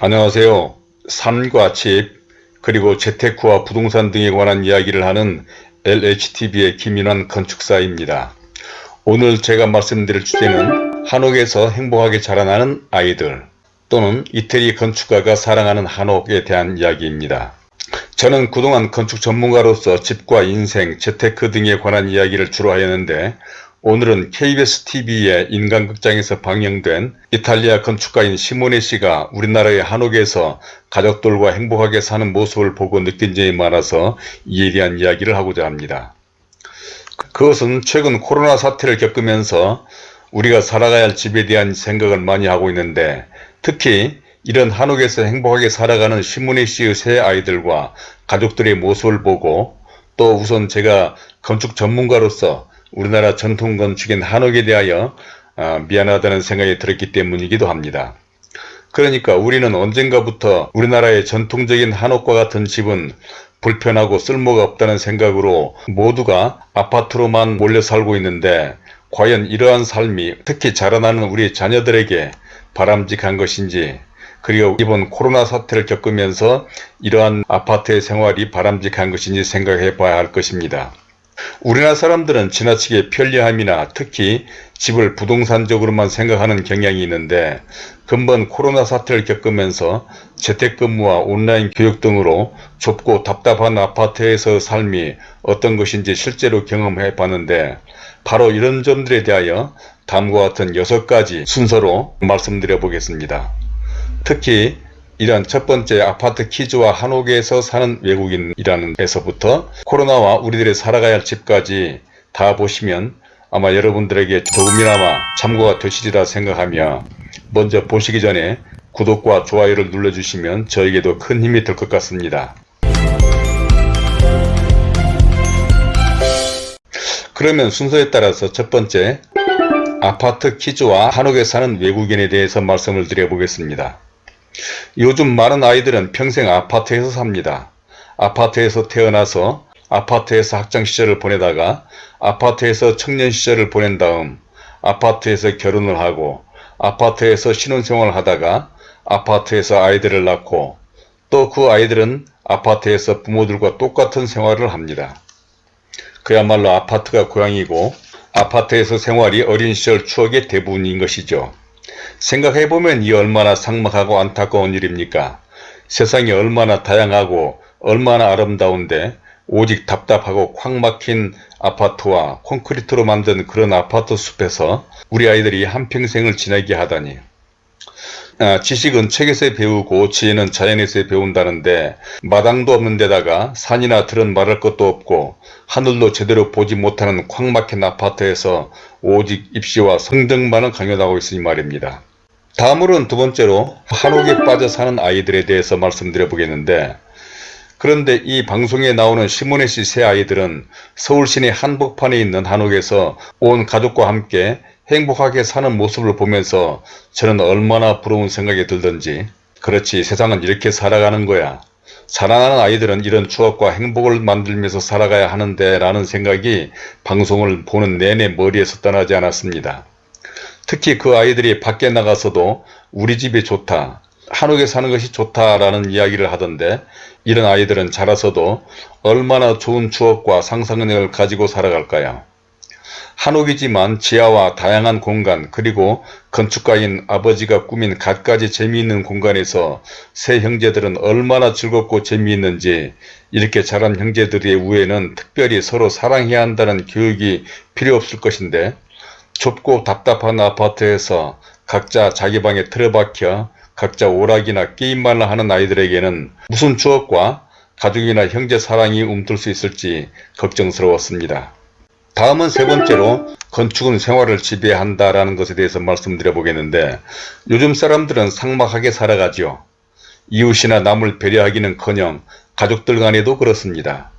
안녕하세요. 삶과 집 그리고 재테크와 부동산 등에 관한 이야기를 하는 LHTV의 김인환 건축사입니다. 오늘 제가 말씀드릴 주제는 한옥에서 행복하게 자라나는 아이들 또는 이태리 건축가가 사랑하는 한옥에 대한 이야기입니다. 저는 그동안 건축 전문가로서 집과 인생, 재테크 등에 관한 이야기를 주로 하였는데 오늘은 KBS TV의 인간극장에서 방영된 이탈리아 건축가인 시모네 씨가 우리나라의 한옥에서 가족들과 행복하게 사는 모습을 보고 느낀 점이 많아서 이에 대한 이야기를 하고자 합니다. 그것은 최근 코로나 사태를 겪으면서 우리가 살아가야 할 집에 대한 생각을 많이 하고 있는데 특히 이런 한옥에서 행복하게 살아가는 시모네 씨의 새 아이들과 가족들의 모습을 보고 또 우선 제가 건축 전문가로서 우리나라 전통 건축인 한옥에 대하여 아, 미안하다는 생각이 들었기 때문이기도 합니다. 그러니까 우리는 언젠가부터 우리나라의 전통적인 한옥과 같은 집은 불편하고 쓸모가 없다는 생각으로 모두가 아파트로만 몰려 살고 있는데 과연 이러한 삶이 특히 자라나는 우리 자녀들에게 바람직한 것인지 그리고 이번 코로나 사태를 겪으면서 이러한 아파트의 생활이 바람직한 것인지 생각해 봐야 할 것입니다. 우리나라 사람들은 지나치게 편리함이나 특히 집을 부동산적으로만 생각하는 경향이 있는데 근본 코로나 사태를 겪으면서 재택근무와 온라인 교육 등으로 좁고 답답한 아파트에서 삶이 어떤 것인지 실제로 경험해 봤는데 바로 이런 점들에 대하여 다음과 같은 6가지 순서로 말씀드려 보겠습니다. 특히 이러한 첫 번째 아파트 키즈와 한옥에서 사는 외국인이라는 데서부터 코로나와 우리들의 살아가야 할 집까지 다 보시면 아마 여러분들에게 조금이나마 참고가 되시리라 생각하며 먼저 보시기 전에 구독과 좋아요를 눌러주시면 저에게도 큰 힘이 될 것 같습니다. 그러면 순서에 따라서 첫 번째 아파트 키즈와 한옥에 사는 외국인에 대해서 말씀을 드려보겠습니다. 요즘 많은 아이들은 평생 아파트에서 삽니다. 아파트에서 태어나서 아파트에서 학창시절을 보내다가 아파트에서 청년시절을 보낸 다음 아파트에서 결혼을 하고 아파트에서 신혼생활을 하다가 아파트에서 아이들을 낳고 또 그 아이들은 아파트에서 부모들과 똑같은 생활을 합니다. 그야말로 아파트가 고향이고 아파트에서 생활이 어린 시절 추억의 대부분인 것이죠. 생각해보면 이 얼마나 삭막하고 안타까운 일입니까? 세상이 얼마나 다양하고 얼마나 아름다운데 오직 답답하고 콱 막힌 아파트와 콘크리트로 만든 그런 아파트 숲에서 우리 아이들이 한평생을 지내게 하다니 아, 지식은 책에서 배우고 지혜는 자연에서 배운다는데 마당도 없는 데다가 산이나 들은 말할 것도 없고 하늘도 제대로 보지 못하는 콱 막힌 아파트에서 오직 입시와 성등만을 강요하고 있으니 말입니다. 다음으로는 두 번째로 한옥에 빠져 사는 아이들에 대해서 말씀드려 보겠는데 그런데 이 방송에 나오는 시모네 씨세 아이들은 서울 시내 한복판에 있는 한옥에서 온 가족과 함께 행복하게 사는 모습을 보면서 저는 얼마나 부러운 생각이 들던지 그렇지 세상은 이렇게 살아가는 거야. 자라나는 아이들은 이런 추억과 행복을 만들면서 살아가야 하는데 라는 생각이 방송을 보는 내내 머리에서 떠나지 않았습니다. 특히 그 아이들이 밖에 나가서도 우리 집이 좋다. 한옥에 사는 것이 좋다라는 이야기를 하던데 이런 아이들은 자라서도 얼마나 좋은 추억과 상상력을 가지고 살아갈까요? 한옥이지만 지하와 다양한 공간 그리고 건축가인 아버지가 꾸민 갖가지 재미있는 공간에서 새 형제들은 얼마나 즐겁고 재미있는지 이렇게 자란 형제들의 우애는 특별히 서로 사랑해야 한다는 교육이 필요 없을 것인데 좁고 답답한 아파트에서 각자 자기 방에 틀어박혀 각자 오락이나 게임만 하는 아이들에게는 무슨 추억과 가족이나 형제 사랑이 움틀 수 있을지 걱정스러웠습니다. 다음은 세 번째로 건축은 생활을 지배한다라는 것에 대해서 말씀드려 보겠는데 요즘 사람들은 상막하게 살아가지요. 이웃이나 남을 배려하기는커녕 가족들 간에도 그렇습니다.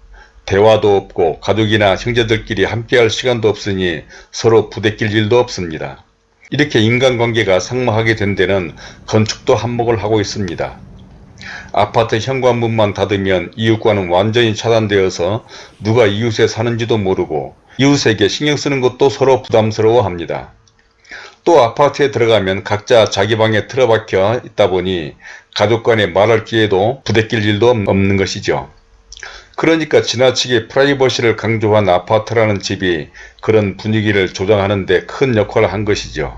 대화도 없고 가족이나 형제들끼리 함께할 시간도 없으니 서로 부대낄 일도 없습니다. 이렇게 인간관계가 상마하게 된 데는 건축도 한몫을 하고 있습니다. 아파트 현관문만 닫으면 이웃과는 완전히 차단되어서 누가 이웃에 사는지도 모르고 이웃에게 신경 쓰는 것도 서로 부담스러워합니다. 또 아파트에 들어가면 각자 자기 방에 틀어박혀 있다 보니 가족 간에 말할 기회도 부대낄 일도 없는 것이죠. 그러니까 지나치게 프라이버시를 강조한 아파트라는 집이 그런 분위기를 조장하는 데 큰 역할을 한 것이죠.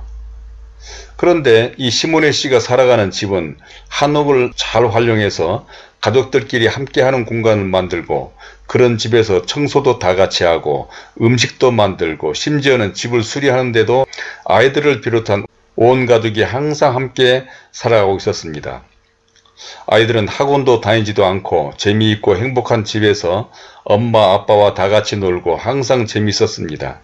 그런데 이 시모네 씨가 살아가는 집은 한옥을 잘 활용해서 가족들끼리 함께하는 공간을 만들고 그런 집에서 청소도 다 같이 하고 음식도 만들고 심지어는 집을 수리하는데도 아이들을 비롯한 온 가족이 항상 함께 살아가고 있었습니다. 아이들은 학원도 다니지도 않고 재미있고 행복한 집에서 엄마 아빠와 다 같이 놀고 항상 재미있었습니다.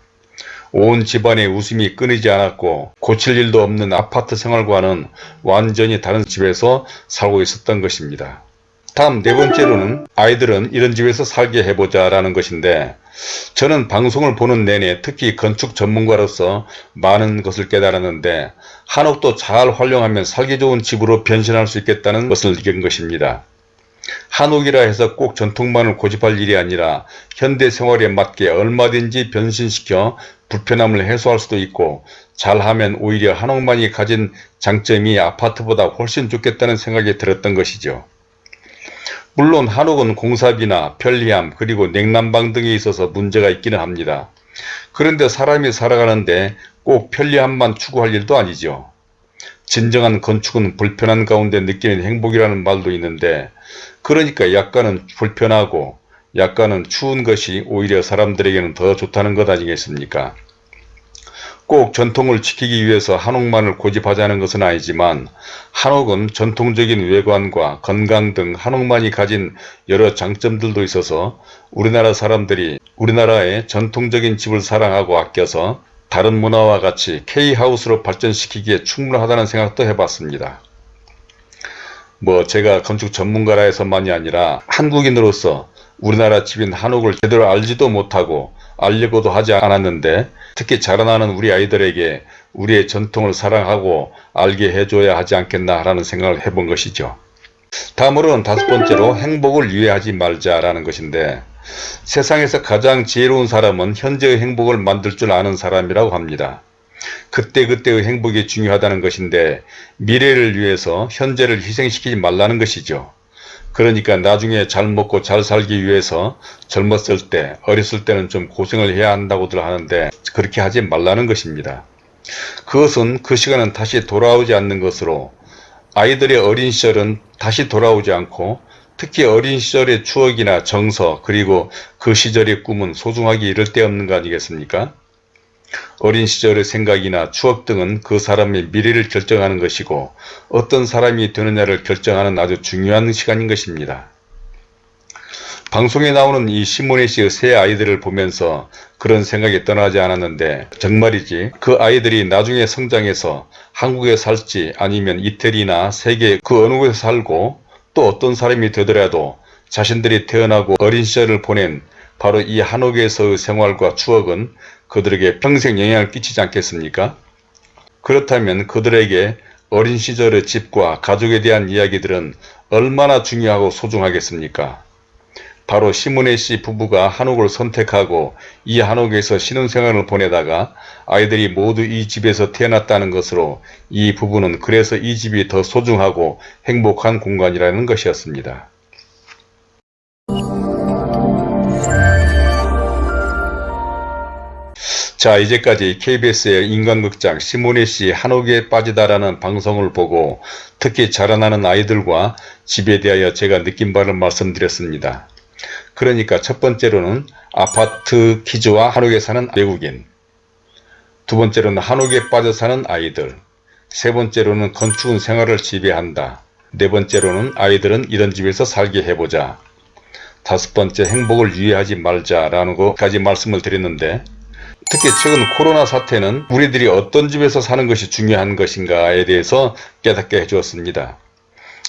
온 집안의 웃음이 끊이지 않았고 고칠 일도 없는 아파트 생활과는 완전히 다른 집에서 살고 있었던 것입니다. 다음 네 번째로는 아이들은 이런 집에서 살게 해보자 라는 것인데 저는 방송을 보는 내내 특히 건축 전문가로서 많은 것을 깨달았는데 한옥도 잘 활용하면 살기 좋은 집으로 변신할 수 있겠다는 것을 느낀 것입니다. 한옥이라 해서 꼭 전통만을 고집할 일이 아니라 현대 생활에 맞게 얼마든지 변신시켜 불편함을 해소할 수도 있고 잘하면 오히려 한옥만이 가진 장점이 아파트보다 훨씬 좋겠다는 생각이 들었던 것이죠. 물론 한옥은 공사비나 편리함 그리고 냉난방 등에 있어서 문제가 있기는 합니다. 그런데 사람이 살아가는데 꼭 편리함만 추구할 일도 아니죠. 진정한 건축은 불편한 가운데 느끼는 행복이라는 말도 있는데 그러니까 약간은 불편하고 약간은 추운 것이 오히려 사람들에게는 더 좋다는 것 아니겠습니까? 꼭 전통을 지키기 위해서 한옥만을 고집하자는 것은 아니지만 한옥은 전통적인 외관과 건강 등 한옥만이 가진 여러 장점들도 있어서 우리나라 사람들이 우리나라의 전통적인 집을 사랑하고 아껴서 다른 문화와 같이 K하우스로 발전시키기에 충분하다는 생각도 해봤습니다. 뭐 제가 건축 전문가라 해서만이 아니라 한국인으로서 우리나라 집인 한옥을 제대로 알지도 못하고 알려고도 하지 않았는데 특히 자라나는 우리 아이들에게 우리의 전통을 사랑하고 알게 해줘야 하지 않겠나 라는 생각을 해본 것이죠. 다음으로는 다섯 번째로 행복을 유예하지 말자라는 것인데 세상에서 가장 지혜로운 사람은 현재의 행복을 만들 줄 아는 사람이라고 합니다. 그때그때의 행복이 중요하다는 것인데 미래를 위해서 현재를 희생시키지 말라는 것이죠. 그러니까 나중에 잘 먹고 잘 살기 위해서 젊었을 때 어렸을 때는 좀 고생을 해야 한다고들 하는데 그렇게 하지 말라는 것입니다. 그것은 그 시간은 다시 돌아오지 않는 것으로 아이들의 어린 시절은 다시 돌아오지 않고 특히 어린 시절의 추억이나 정서 그리고 그 시절의 꿈은 소중하기 이를 데 없는 거 아니겠습니까? 어린 시절의 생각이나 추억 등은 그 사람의 미래를 결정하는 것이고 어떤 사람이 되느냐를 결정하는 아주 중요한 시간인 것입니다. 방송에 나오는 이 시모네 씨의 세 아이들을 보면서 그런 생각이 떠나지 않았는데 정말이지 그 아이들이 나중에 성장해서 한국에 살지 아니면 이태리나 세계 그 어느 곳에 살고 또 어떤 사람이 되더라도 자신들이 태어나고 어린 시절을 보낸 바로 이 한옥에서의 생활과 추억은 그들에게 평생 영향을 끼치지 않겠습니까? 그렇다면 그들에게 어린 시절의 집과 가족에 대한 이야기들은 얼마나 중요하고 소중하겠습니까? 바로 시문혜 씨 부부가 한옥을 선택하고 이 한옥에서 신혼생활을 보내다가 아이들이 모두 이 집에서 태어났다는 것으로 이 부부는 그래서 이 집이 더 소중하고 행복한 공간이라는 것이었습니다. 자 이제까지 KBS의 인간극장 시모네씨 한옥에 빠지다라는 방송을 보고 특히 자라나는 아이들과 집에 대하여 제가 느낀 바를 말씀드렸습니다. 그러니까 첫 번째로는 아파트 퀴즈와 한옥에 사는 외국인. 두 번째로는 한옥에 빠져 사는 아이들. 세 번째로는 건축은 생활을 지배한다. 네 번째로는 아이들은 이런 집에서 살게 해보자. 다섯 번째 행복을 유예하지 말자라는 것까지 말씀을 드렸는데 특히 최근 코로나 사태는 우리들이 어떤 집에서 사는 것이 중요한 것인가에 대해서 깨닫게 해주었습니다.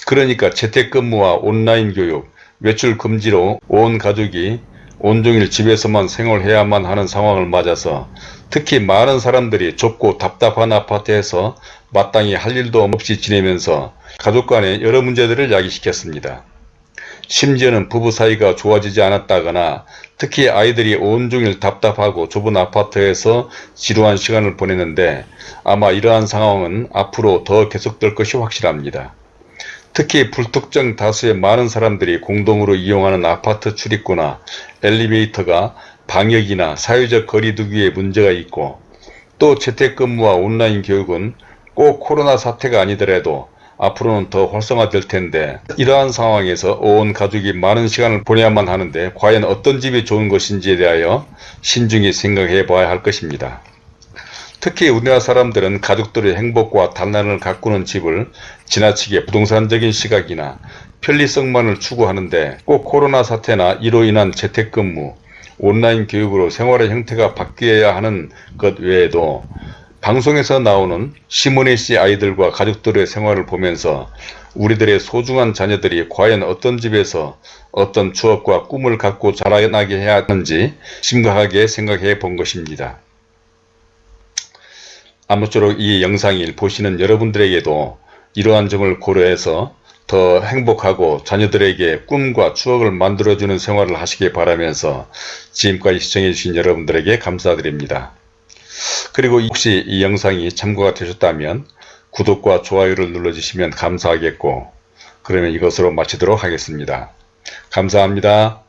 그러니까 재택근무와 온라인 교육, 외출 금지로 온 가족이 온종일 집에서만 생활해야만 하는 상황을 맞아서 특히 많은 사람들이 좁고 답답한 아파트에서 마땅히 할 일도 없이 지내면서 가족 간의 여러 문제들을 야기시켰습니다. 심지어는 부부 사이가 좋아지지 않았다거나 특히 아이들이 온종일 답답하고 좁은 아파트에서 지루한 시간을 보내는데 아마 이러한 상황은 앞으로 더 계속될 것이 확실합니다. 특히 불특정 다수의 많은 사람들이 공동으로 이용하는 아파트 출입구나 엘리베이터가 방역이나 사회적 거리 두기에 문제가 있고 또 재택근무와 온라인 교육은 꼭 코로나 사태가 아니더라도 앞으로는 더 활성화될 텐데 이러한 상황에서 온 가족이 많은 시간을 보내야만 하는데 과연 어떤 집이 좋은 것인지에 대하여 신중히 생각해 봐야 할 것입니다. 특히 우리나라 사람들은 가족들의 행복과 단란을 가꾸는 집을 지나치게 부동산적인 시각이나 편리성만을 추구하는데 꼭 코로나 사태나 이로 인한 재택근무, 온라인 교육으로 생활의 형태가 바뀌어야 하는 것 외에도 방송에서 나오는 시모네 씨 아이들과 가족들의 생활을 보면서 우리들의 소중한 자녀들이 과연 어떤 집에서 어떤 추억과 꿈을 갖고 자라나게 해야 하는지 심각하게 생각해 본 것입니다. 아무쪼록 이 영상을 보시는 여러분들에게도 이러한 점을 고려해서 더 행복하고 자녀들에게 꿈과 추억을 만들어주는 생활을 하시기 바라면서 지금까지 시청해 주신 여러분들에게 감사드립니다. 그리고 혹시 이 영상이 참고가 되셨다면 구독과 좋아요를 눌러주시면 감사하겠고 그러면 이것으로 마치도록 하겠습니다. 감사합니다.